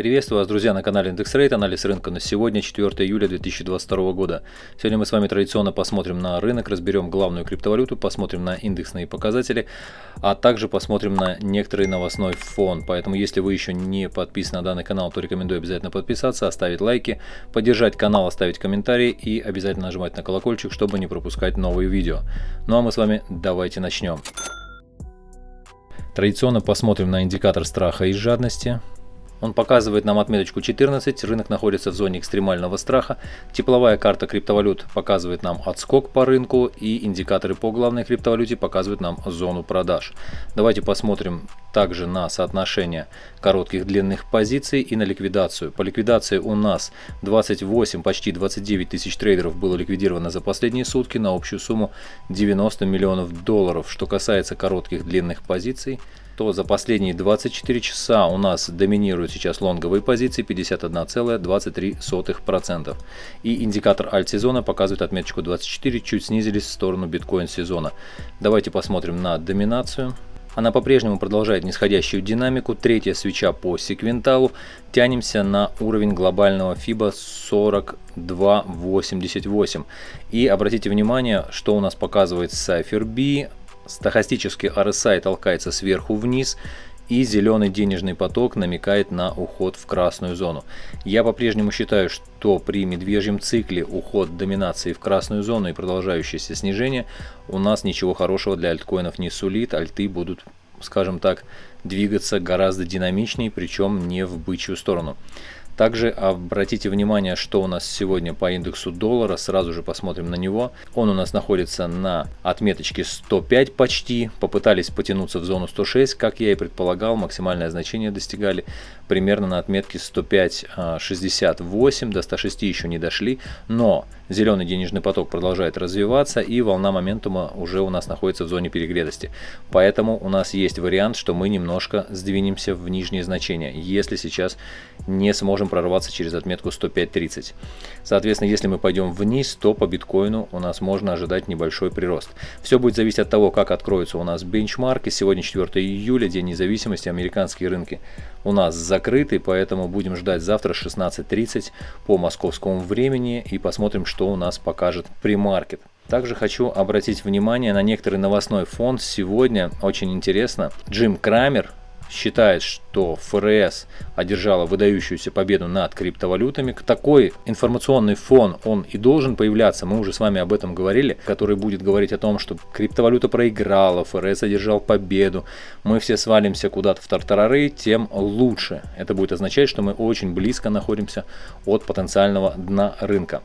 Приветствую вас, друзья, на канале IndexRate, анализ рынка на сегодня, 4 июля 2022 года. Сегодня мы с вами традиционно посмотрим на рынок, разберем главную криптовалюту, посмотрим на индексные показатели, а также посмотрим на некоторый новостной фон. Поэтому, если вы еще не подписаны на данный канал, то рекомендую обязательно подписаться, оставить лайки, поддержать канал, оставить комментарии и обязательно нажимать на колокольчик, чтобы не пропускать новые видео. Ну а мы с вами давайте начнем. Традиционно посмотрим на индикатор страха и жадности. Он показывает нам отметочку 14, рынок находится в зоне экстремального страха. Тепловая карта криптовалют показывает нам отскок по рынку и индикаторы по главной криптовалюте показывают нам зону продаж. Давайте посмотрим также на соотношение коротких длинных позиций и на ликвидацию. По ликвидации у нас 28, почти 29 тысяч трейдеров было ликвидировано за последние сутки на общую сумму 90 миллионов долларов. Что касается коротких длинных позиций, то за последние 24 часа у нас доминируют сейчас лонговые позиции 51,23%. И индикатор альт-сезона показывает отметочку 24, чуть снизились в сторону биткоин-сезона. Давайте посмотрим на доминацию. Она по-прежнему продолжает нисходящую динамику. Третья свеча по секвенталу. Тянемся на уровень глобального FIBA 42.88. И обратите внимание, что у нас показывает Cypher B. Стохастический RSI толкается сверху вниз и зеленый денежный поток намекает на уход в красную зону. Я по-прежнему считаю, что при медвежьем цикле уход доминации в красную зону и продолжающееся снижение у нас ничего хорошего для альткоинов не сулит, альты будут, скажем так, двигаться гораздо динамичнее, причем не в бычью сторону. Также обратите внимание, что у нас сегодня по индексу доллара. Сразу же посмотрим на него. Он у нас находится на отметочке 105 почти. Попытались потянуться в зону 106, как я и предполагал. Максимальное значение достигали примерно на отметке 105.68. До 106 еще не дошли. Но зеленый денежный поток продолжает развиваться и волна моментума уже у нас находится в зоне перегретости. Поэтому у нас есть вариант, что мы немножко сдвинемся в нижние значения, если сейчас не сможем прорваться через отметку 105.30. Соответственно, если мы пойдем вниз, то по биткоину у нас можно ожидать небольшой прирост. Все будет зависеть от того, как откроются у нас бенчмарки. Сегодня 4 июля, День независимости, американские рынки у нас закрыты, поэтому будем ждать завтра 16.30 по московскому времени и посмотрим, что у нас покажет премаркет. Также хочу обратить внимание на некоторый новостной фон. Сегодня очень интересно. Джим Крамер, считает, что ФРС одержала выдающуюся победу над криптовалютами. Такой информационный фон, он и должен появляться, мы уже с вами об этом говорили, который будет говорить о том, что криптовалюта проиграла, ФРС одержал победу, мы все свалимся куда-то в тартарары, тем лучше. Это будет означать, что мы очень близко находимся от потенциального дна рынка.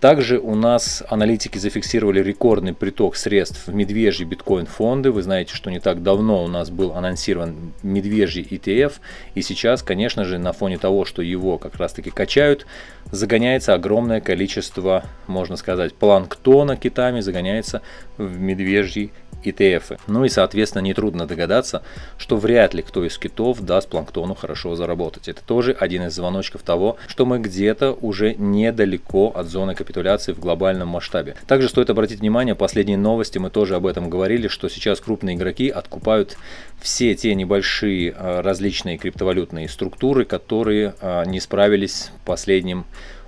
Также у нас аналитики зафиксировали рекордный приток средств в медвежьи биткоин фонды. Вы знаете, что не так давно у нас был анонсирован медвежий ETF. И сейчас, конечно же, на фоне того, что его как раз таки качают, загоняется огромное количество, можно сказать, планктона китами, загоняется в медвежий ETF. Ну и, соответственно, нетрудно догадаться, что вряд ли кто из китов даст планктону хорошо заработать. Это тоже один из звоночков того, что мы где-то уже недалеко от зоны капитуляции в глобальном масштабе. Также стоит обратить внимание, последние новости, мы тоже об этом говорили, что сейчас крупные игроки откупают все те небольшие а, различные криптовалютные структуры, которые а, не справились последним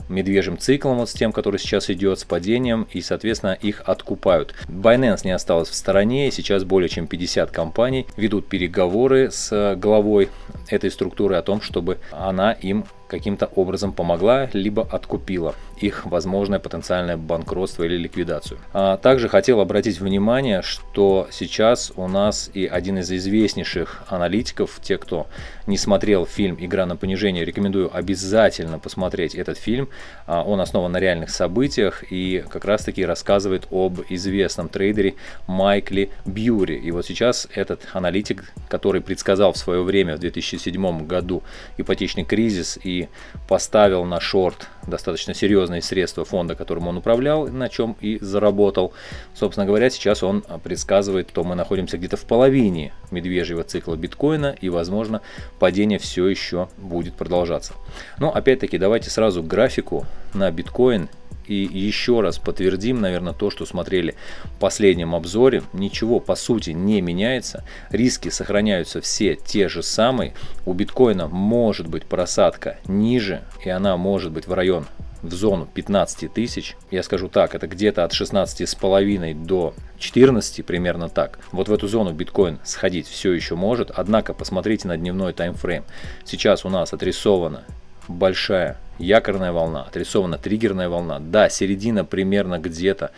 медвежьим циклом, вот с тем, который сейчас идет, с падением, и, соответственно, их откупают. Binance не осталась в стороне, сейчас более чем 50 компаний ведут переговоры с главой этой структуры о том, чтобы она им каким-то образом помогла, либо откупила их возможное потенциальное банкротство или ликвидацию. А также хотел обратить внимание, что сейчас у нас и один из известнейших аналитиков, те, кто не смотрел фильм «Игра на понижение», рекомендую обязательно посмотреть этот фильм. А, он основан на реальных событиях и как раз таки рассказывает об известном трейдере Майкле Бьюри. И вот сейчас этот аналитик, который предсказал в свое время, в 2007 году, ипотечный кризис и поставил на шорт достаточно серьезные средства фонда, которым он управлял, на чем и заработал. Собственно говоря, сейчас он предсказывает, что мы находимся где-то в половине медвежьего цикла биткоина и, возможно, падение все еще будет продолжаться. Но опять-таки давайте сразу графику на биткоин И еще раз подтвердим, наверное, то, что смотрели в последнем обзоре. Ничего по сути не меняется. Риски сохраняются все те же самые. У биткоина может быть просадка ниже, и она может быть в район в зону 15 тысяч, я скажу так, это где-то от 16 с половиной до 14, примерно так. Вот в эту зону биткоин сходить все еще может, однако посмотрите на дневной таймфрейм. Сейчас у нас отрисована большая якорная волна, отрисована триггерная волна. Да, середина примерно где-то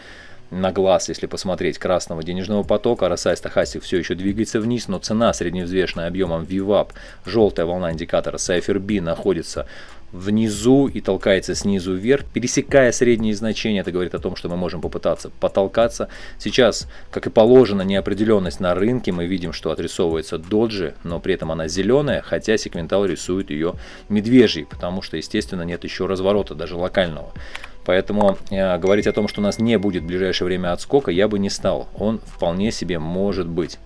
на глаз, если посмотреть, красного денежного потока, RSI стахастик все еще двигается вниз, но цена средневзвешенная объемом VWAP, желтая волна индикатора Cypher B находится внизу и толкается снизу вверх, пересекая средние значения. Это говорит о том, что мы можем попытаться потолкаться. Сейчас, как и положено, неопределенность на рынке. Мы видим, что отрисовывается доджи, но при этом она зеленая, хотя секвентал рисует ее медвежьей, потому что, естественно, нет еще разворота, даже локального. Поэтому э, говорить о том, что у нас не будет в ближайшее время отскока, я бы не стал. Он вполне себе может быть.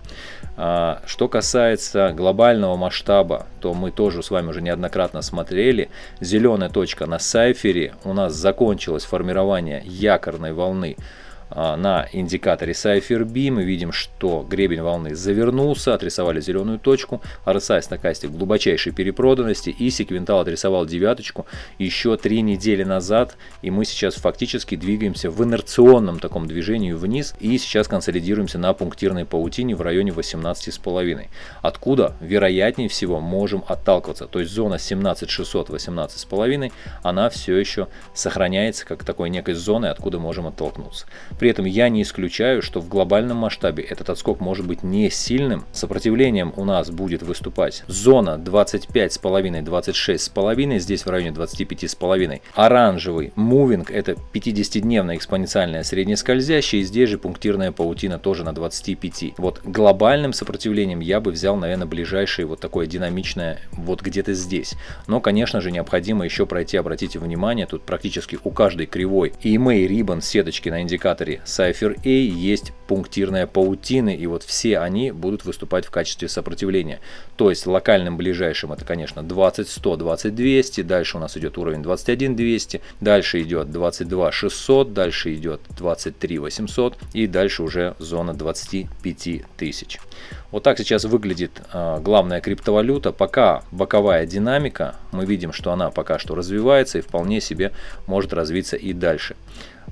А, что касается глобального масштаба, то мы тоже с вами уже неоднократно смотрели. Зеленая точка на сайфере у нас закончилось формирование якорной волны на индикаторе Cypher B мы видим, что гребень волны завернулся, отрисовали зеленую точку, RSI стокастик глубочайшей перепроданности и секвентал отрисовал девяточку еще три недели назад, и мы сейчас фактически двигаемся в инерционном таком движении вниз и сейчас консолидируемся на пунктирной паутине в районе 18,5. Откуда, вероятнее всего, можем отталкиваться, то есть зона 17600 18,5, она все еще сохраняется как такой некой зоной, откуда можем оттолкнуться. При этом я не исключаю, что в глобальном масштабе этот отскок может быть не сильным. Сопротивлением у нас будет выступать зона 25,5-26,5, здесь в районе 25,5. Оранжевый мувинг это 50-дневная экспоненциальная среднескользящая, и здесь же пунктирная паутина тоже на 25. Вот глобальным сопротивлением я бы взял, наверное, ближайшее вот такое динамичное вот где-то здесь. Но, конечно же, необходимо еще пройти, обратите внимание, тут практически у каждой кривой и EMA Ribbon сеточки на индикатор генераторе Cypher A есть пунктирная паутина, и вот все они будут выступать в качестве сопротивления. То есть локальным ближайшим это, конечно, 20 100, 20 200, дальше у нас идет уровень 21 200, дальше идет 22 600, дальше идет 23 800 и дальше уже зона 25 тысяч. Вот так сейчас выглядит э, главная криптовалюта. Пока боковая динамика, мы видим, что она пока что развивается и вполне себе может развиться и дальше.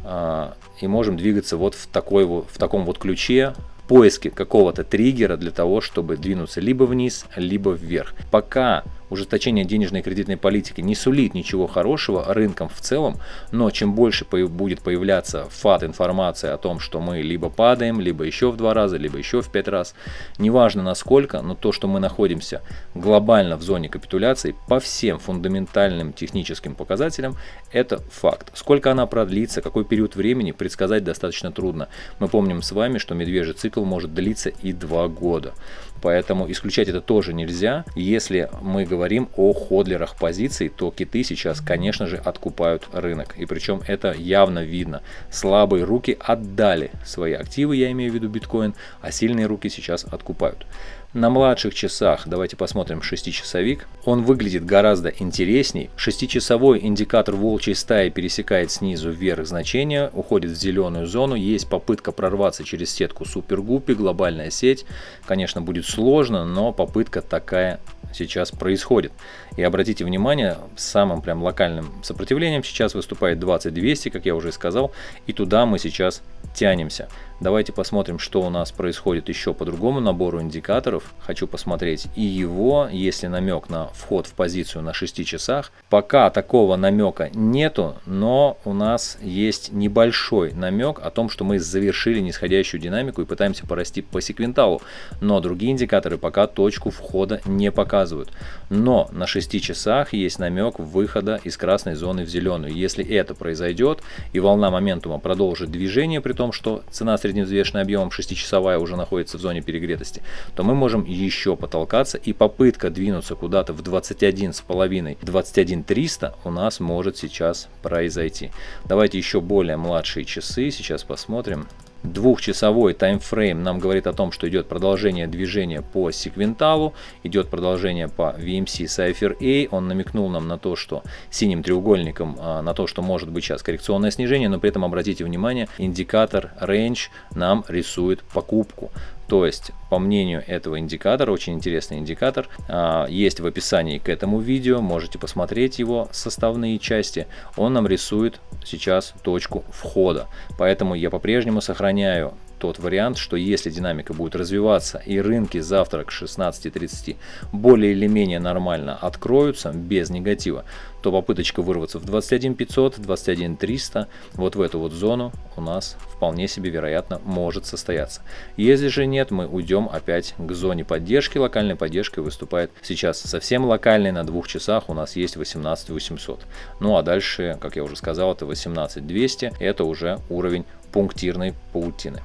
А, и можем двигаться вот в, такой, в таком вот ключе, поиске какого-то триггера для того, чтобы двинуться либо вниз, либо вверх. Пока ужесточение денежной и кредитной политики не сулит ничего хорошего рынкам в целом, но чем больше будет появляться фат информации о том, что мы либо падаем, либо еще в два раза, либо еще в пять раз, неважно насколько, но то, что мы находимся глобально в зоне капитуляции по всем фундаментальным техническим показателям, это факт. Сколько она продлится, какой период времени, предсказать достаточно трудно. Мы помним с вами, что медвежий цикл может длиться и два года. Поэтому исключать это тоже нельзя. Если мы говорим о ходлерах позиций, то киты сейчас, конечно же, откупают рынок. И причем это явно видно. Слабые руки отдали свои активы, я имею в виду биткоин, а сильные руки сейчас откупают. На младших часах, давайте посмотрим 6-часовик, он выглядит гораздо интересней. 6-часовой индикатор волчьей стаи пересекает снизу вверх значение, уходит в зеленую зону. Есть попытка прорваться через сетку супергуппи, глобальная сеть. Конечно, будет сложно, но попытка такая сейчас происходит. И обратите внимание, самым прям локальным сопротивлением сейчас выступает 20200, как я уже сказал, и туда мы сейчас тянемся. Давайте посмотрим, что у нас происходит еще по другому набору индикаторов. Хочу посмотреть и его, если намек на вход в позицию на 6 часах. Пока такого намека нету, но у нас есть небольшой намек о том, что мы завершили нисходящую динамику и пытаемся порасти по секвенталу. Но другие индикаторы пока точку входа не показывают. Но на 6 часах есть намек выхода из красной зоны в зеленую. Если это произойдет и волна моментума продолжит движение, при том, что цена среди средневзвешенный объемом 6-часовая уже находится в зоне перегретости, то мы можем еще потолкаться и попытка двинуться куда-то в 21,5, 21,300 у нас может сейчас произойти. Давайте еще более младшие часы сейчас посмотрим. Двухчасовой таймфрейм нам говорит о том, что идет продолжение движения по секвенталу, идет продолжение по VMC Cypher A. Он намекнул нам на то, что синим треугольником, а, на то, что может быть сейчас коррекционное снижение, но при этом обратите внимание, индикатор range нам рисует покупку. То есть, по мнению этого индикатора, очень интересный индикатор, а, есть в описании к этому видео, можете посмотреть его составные части. Он нам рисует сейчас точку входа. Поэтому я по-прежнему сохраняю тот вариант, что если динамика будет развиваться и рынки завтра к 16.30 более или менее нормально откроются, без негатива, то попыточка вырваться в 21 500, 21 300, вот в эту вот зону у нас вполне себе вероятно может состояться. Если же нет, мы уйдем опять к зоне поддержки. Локальной поддержкой выступает сейчас совсем локальной, на двух часах у нас есть 18 800. Ну а дальше, как я уже сказал, это 18 200, это уже уровень пунктирной паутины.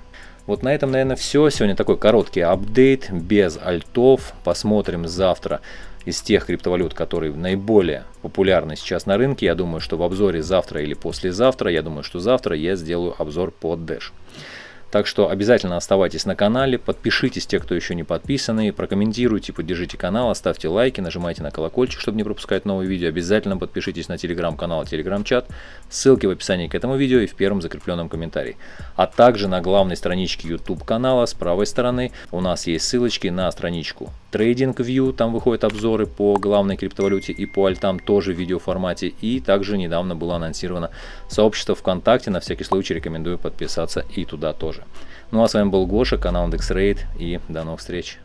Вот на этом, наверное, все. Сегодня такой короткий апдейт, без альтов. Посмотрим завтра из тех криптовалют, которые наиболее популярны сейчас на рынке. Я думаю, что в обзоре завтра или послезавтра, я думаю, что завтра я сделаю обзор под Dash. Так что обязательно оставайтесь на канале, подпишитесь, те, кто еще не подписаны, прокомментируйте, поддержите канал, оставьте лайки, нажимайте на колокольчик, чтобы не пропускать новые видео. Обязательно подпишитесь на телеграм-канал, телеграм-чат, ссылки в описании к этому видео и в первом закрепленном комментарии. А также на главной страничке YouTube канала с правой стороны у нас есть ссылочки на страничку TradingView, там выходят обзоры по главной криптовалюте и по альтам тоже в видеоформате. И также недавно было анонсировано сообщество ВКонтакте, на всякий случай рекомендую подписаться и туда тоже тоже. Ну а с вами был Гоша, канал IndexRate и до новых встреч.